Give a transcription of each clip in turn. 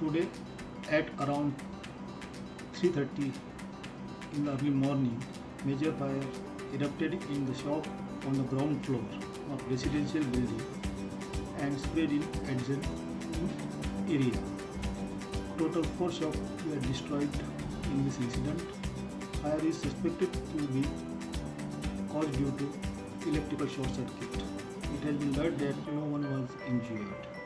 Today at around 3.30 in the early morning, major fire erupted in the shop on the ground floor of residential building and spread in adjacent area. Total four shops were destroyed in this incident. Fire is suspected to be caused due to electrical short circuit. It has been learned that no one was injured.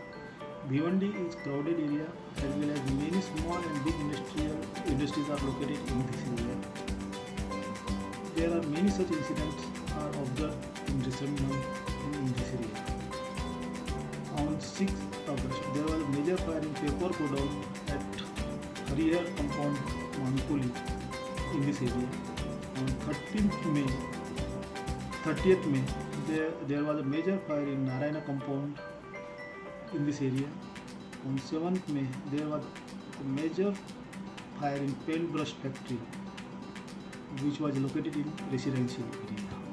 Bhiwandi is crowded area as well as many small and big industrial industries are located in this area. There are many such incidents are observed in recent months in this area. On 6th August, there was a major fire in paper godown at Harihar compound, Mankoli, in this area. On 13th May, 30th May, there, there was a major fire in Narayana compound in this area. On 7th May, there was a major fire in paintbrush factory, which was located in residential area.